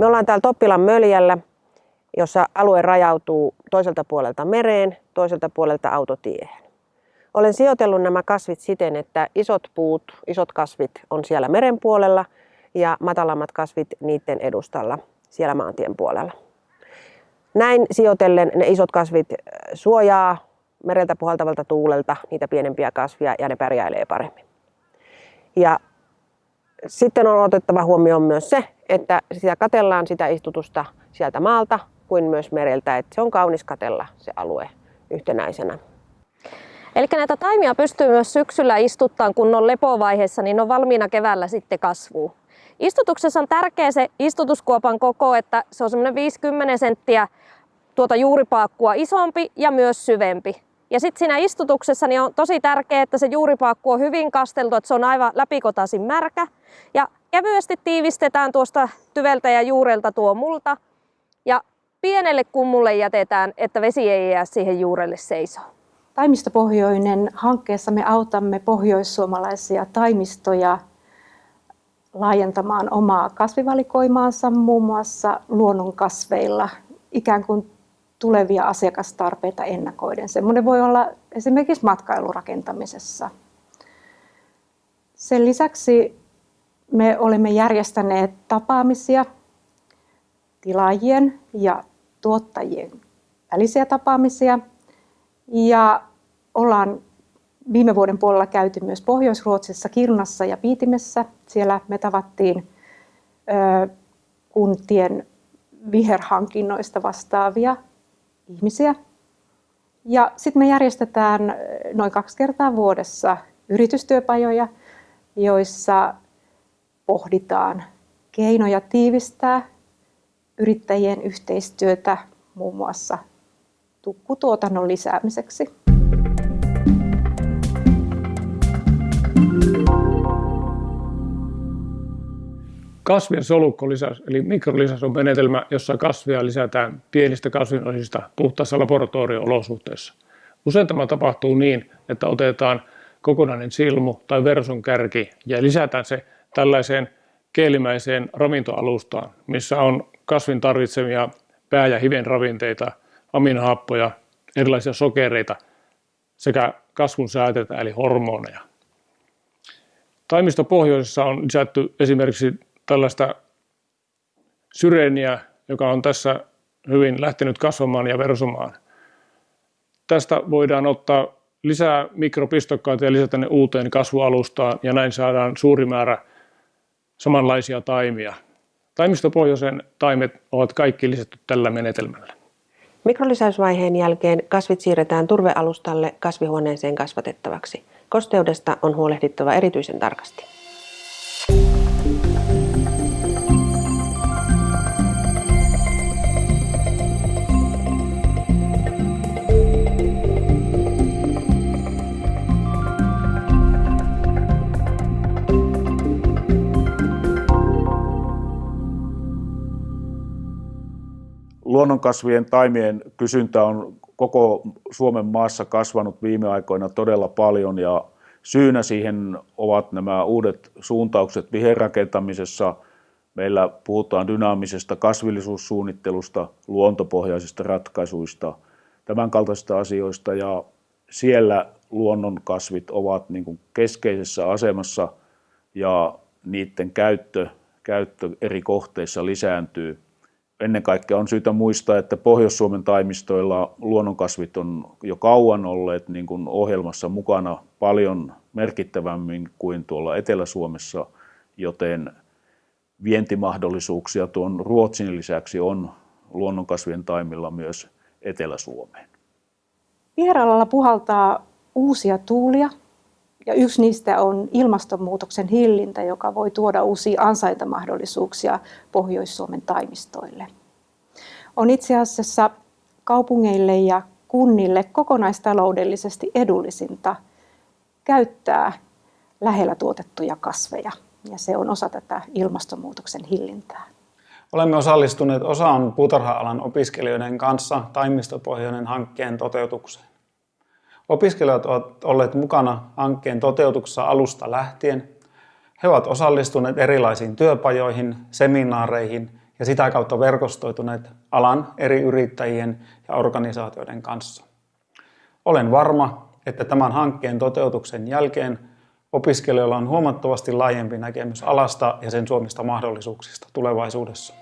Me ollaan täällä Toppilan möljällä, jossa alue rajautuu toiselta puolelta mereen, toiselta puolelta autotiehen. Olen sijoitellut nämä kasvit siten, että isot puut, isot kasvit on siellä meren puolella ja matalammat kasvit niiden edustalla siellä maantien puolella. Näin sijoitellen ne isot kasvit suojaa mereltä puhaltavalta tuulelta niitä pienempiä kasvia ja ne pärjäilee paremmin. Ja sitten on otettava huomioon myös se, että sitä katellaan sitä istutusta sieltä maalta kuin myös mereltä, että se on kaunis katella se alue yhtenäisenä. Eli näitä taimia pystyy myös syksyllä istuttaan, kun on lepovaiheessa, niin on valmiina keväällä sitten kasvuu. Istutuksessa on tärkeä se istutuskuopan koko, että se on semmoinen 50 senttiä tuota juuripaakkua isompi ja myös syvempi. Ja sitten siinä istutuksessa niin on tosi tärkeää, että se juuripaakku on hyvin kasteltu, että se on aivan läpikotaisin märkä. Ja kevyesti tiivistetään tuosta tyveltä ja juurelta tuo multa. Ja pienelle kummulle jätetään, että vesi ei jää siihen juurelle seisoo. Taimistopohjoinen hankkeessa me autamme pohjoissuomalaisia taimistoja laajentamaan omaa kasvivalikoimaansa muun muassa luonnonkasveilla ikään kuin tulevia asiakastarpeita ennakoiden. Semmoinen voi olla esimerkiksi matkailurakentamisessa. Sen lisäksi me olemme järjestäneet tapaamisia tilaajien ja tuottajien välisiä tapaamisia ja ollaan viime vuoden puolella käyty myös Pohjois-Ruotsissa, Kirnassa ja Piitimessä. Siellä me tavattiin kuntien viherhankinnoista vastaavia ihmisiä. Ja sitten me järjestetään noin kaksi kertaa vuodessa yritystyöpajoja, joissa pohditaan keinoja tiivistää yrittäjien yhteistyötä muun muassa tukkutuotannon lisäämiseksi. Kasvien solukkolisäys eli mikrolisäys on menetelmä, jossa kasvia lisätään pienistä kasvinosista puhtaassa laboratorio-olosuhteissa. Usein tämä tapahtuu niin, että otetaan kokonainen silmu tai verson kärki ja lisätään se tällaiseen keelimäiseen ravintoalustaan, missä on kasvin tarvitsemia pää- ja hiven ravinteita, aminohappoja, erilaisia sokereita sekä kasvun sääteitä eli hormoneja. Taimistopohjoisessa on lisätty esimerkiksi tällaista syreeniä, joka on tässä hyvin lähtenyt kasvamaan ja versomaan. Tästä voidaan ottaa lisää mikropistokkaita ja lisätä ne uuteen kasvualustaan ja näin saadaan suuri määrä samanlaisia taimia. Taimistopohjoisen taimet ovat kaikki lisätty tällä menetelmällä. Mikrolisäysvaiheen jälkeen kasvit siirretään turvealustalle kasvihuoneeseen kasvatettavaksi. Kosteudesta on huolehdittava erityisen tarkasti. Luonnonkasvien taimien kysyntä on koko Suomen maassa kasvanut viime aikoina todella paljon ja syynä siihen ovat nämä uudet suuntaukset viherrakentamisessa. Meillä puhutaan dynaamisesta kasvillisuussuunnittelusta, luontopohjaisista ratkaisuista, tämän kaltaisista asioista ja siellä luonnonkasvit ovat niin kuin keskeisessä asemassa ja niiden käyttö, käyttö eri kohteissa lisääntyy ennen kaikkea on syytä muistaa, että Pohjois-Suomen taimistoilla luonnonkasvit on jo kauan olleet niin kuin ohjelmassa mukana paljon merkittävämmin kuin tuolla Etelä-Suomessa, joten vientimahdollisuuksia tuon Ruotsin lisäksi on luonnonkasvien taimilla myös Etelä-Suomeen. Viheralalla puhaltaa uusia tuulia ja yksi niistä on ilmastonmuutoksen hillintä, joka voi tuoda uusia ansaintamahdollisuuksia Pohjois-Suomen taimistoille. On itse asiassa kaupungeille ja kunnille kokonaistaloudellisesti edullisinta käyttää lähellä tuotettuja kasveja, ja se on osa tätä ilmastonmuutoksen hillintää. Olemme osallistuneet osaan puutarha-alan opiskelijoiden kanssa taimistopohjainen hankkeen toteutukseen. Opiskelijat ovat olleet mukana hankkeen toteutuksessa alusta lähtien. He ovat osallistuneet erilaisiin työpajoihin, seminaareihin ja sitä kautta verkostoituneet alan eri yrittäjien ja organisaatioiden kanssa. Olen varma, että tämän hankkeen toteutuksen jälkeen opiskelijoilla on huomattavasti laajempi näkemys alasta ja sen suomista mahdollisuuksista tulevaisuudessa.